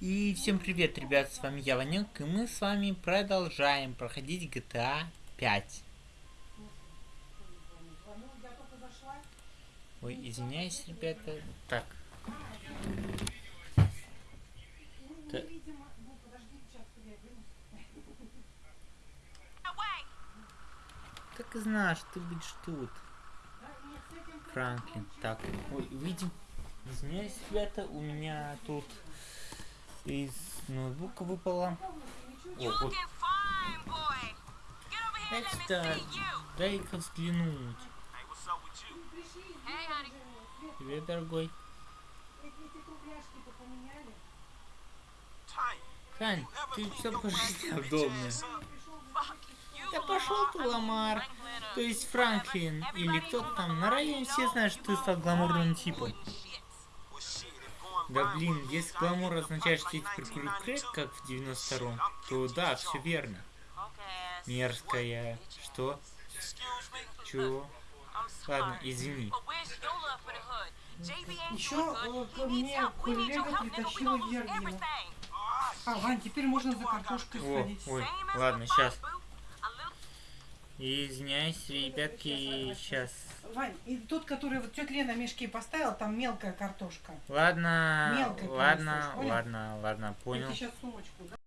И всем привет, ребят, с вами я, Ванек, и мы с вами продолжаем проходить GTA 5. Ой, извиняюсь, ребята. Так. Та- Так и что ты будешь тут. Франклин. Так, ой, видим. Извиняюсь, ребята, у меня тут из ноутбука выпало. О, вот. Дай дай-ка взглянуть. Привет, дорогой. Тань, ты все пожалуйста удобно. Да пошел ты, Ламар. То есть Франклин или кто-то там на районе все знают, что ты стал гламурным типом. Да блин, если гламур означает, что я теперь курю крэк, как в 92-м, то да, все верно. Мерзкая. Что? Чего? Ладно, извини. Еще э, ко мне коллега притащила Вергина. А, Вань, теперь можно за картошкой О, сходить. ой, ладно, сейчас. Извиняюсь, ребятки, сейчас. Вань, и тот, который вот тетя Лена мешки поставила, там мелкая картошка. Ладно, Мелко ладно, ладно, ладно, понял. Я сейчас сумочку, да?